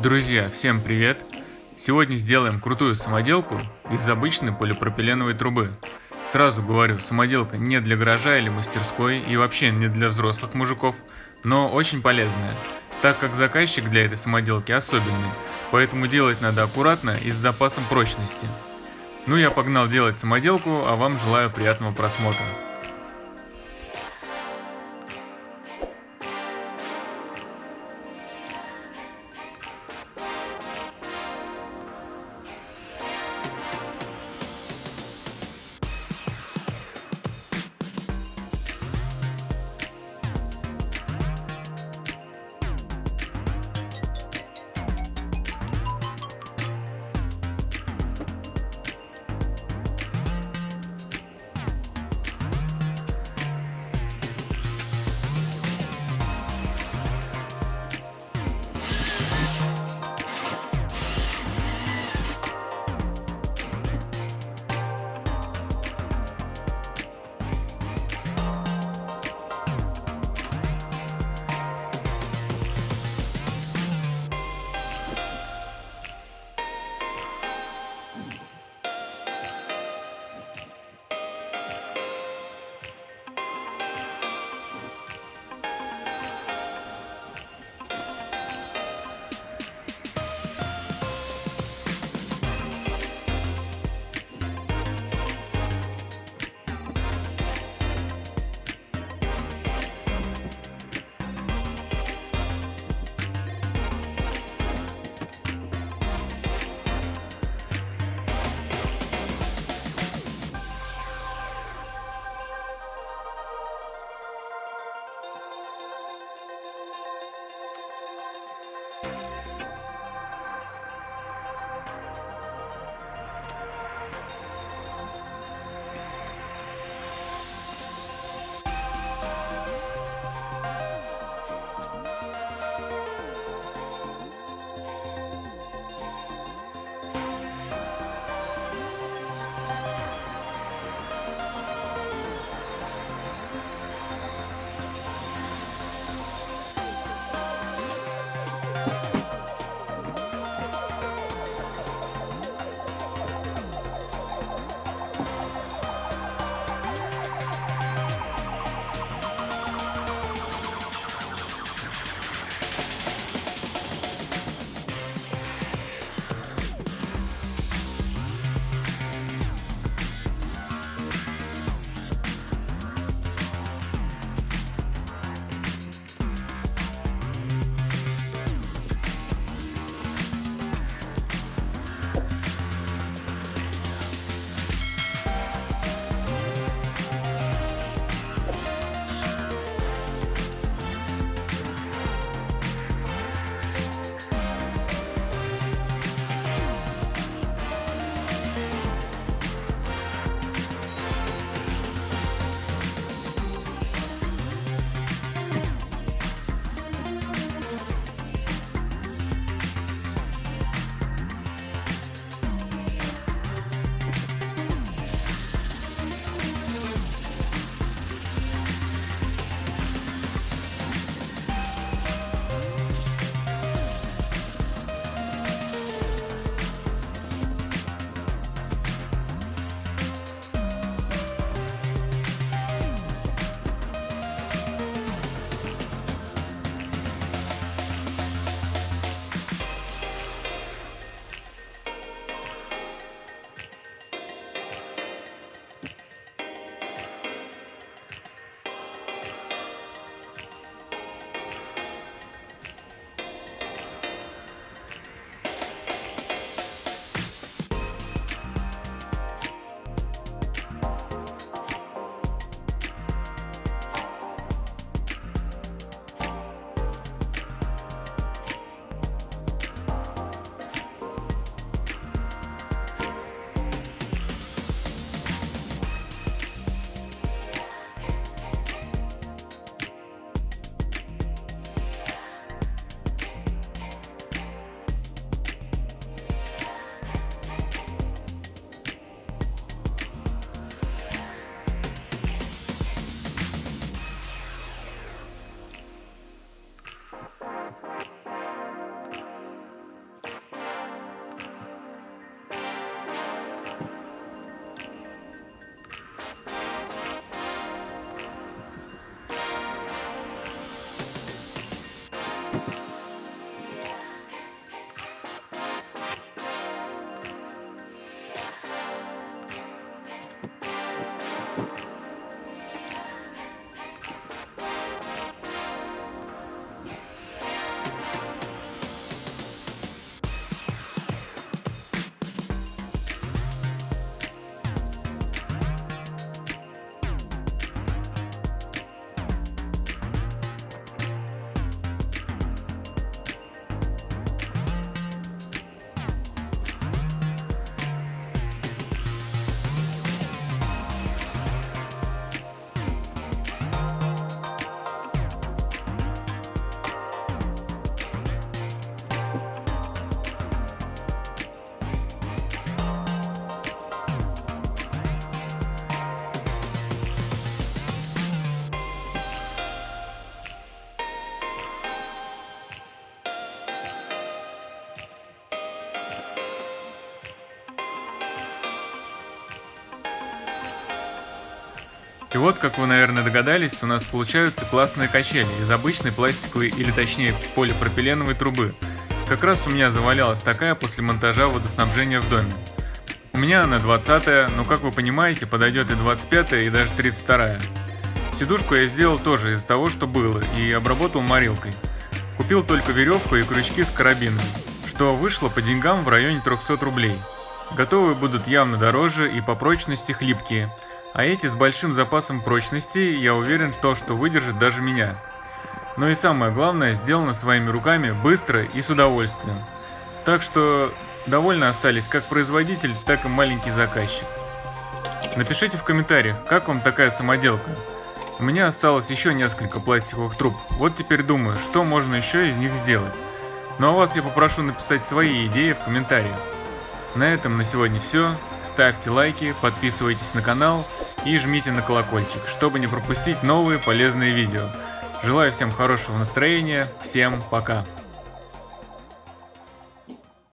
Друзья, всем привет! Сегодня сделаем крутую самоделку из обычной полипропиленовой трубы. Сразу говорю, самоделка не для гаража или мастерской и вообще не для взрослых мужиков, но очень полезная, так как заказчик для этой самоделки особенный, поэтому делать надо аккуратно и с запасом прочности. Ну я погнал делать самоделку, а вам желаю приятного просмотра. И вот, как вы, наверное, догадались, у нас получаются классные качели из обычной пластиковой или точнее полипропиленовой трубы. Как раз у меня завалялась такая после монтажа водоснабжения в доме. У меня она 20 но как вы понимаете, подойдет и 25 и даже 32 -я. Сидушку я сделал тоже из того, что было, и обработал морилкой. Купил только веревку и крючки с карабинами, что вышло по деньгам в районе 300 рублей. Готовые будут явно дороже и по прочности хлипкие – а эти с большим запасом прочности, я уверен в то, что выдержит даже меня. Но и самое главное, сделано своими руками быстро и с удовольствием. Так что довольны остались как производитель, так и маленький заказчик. Напишите в комментариях, как вам такая самоделка. У меня осталось еще несколько пластиковых труб, вот теперь думаю, что можно еще из них сделать. Ну а вас я попрошу написать свои идеи в комментариях. На этом на сегодня все. Ставьте лайки, подписывайтесь на канал и жмите на колокольчик, чтобы не пропустить новые полезные видео. Желаю всем хорошего настроения, всем пока!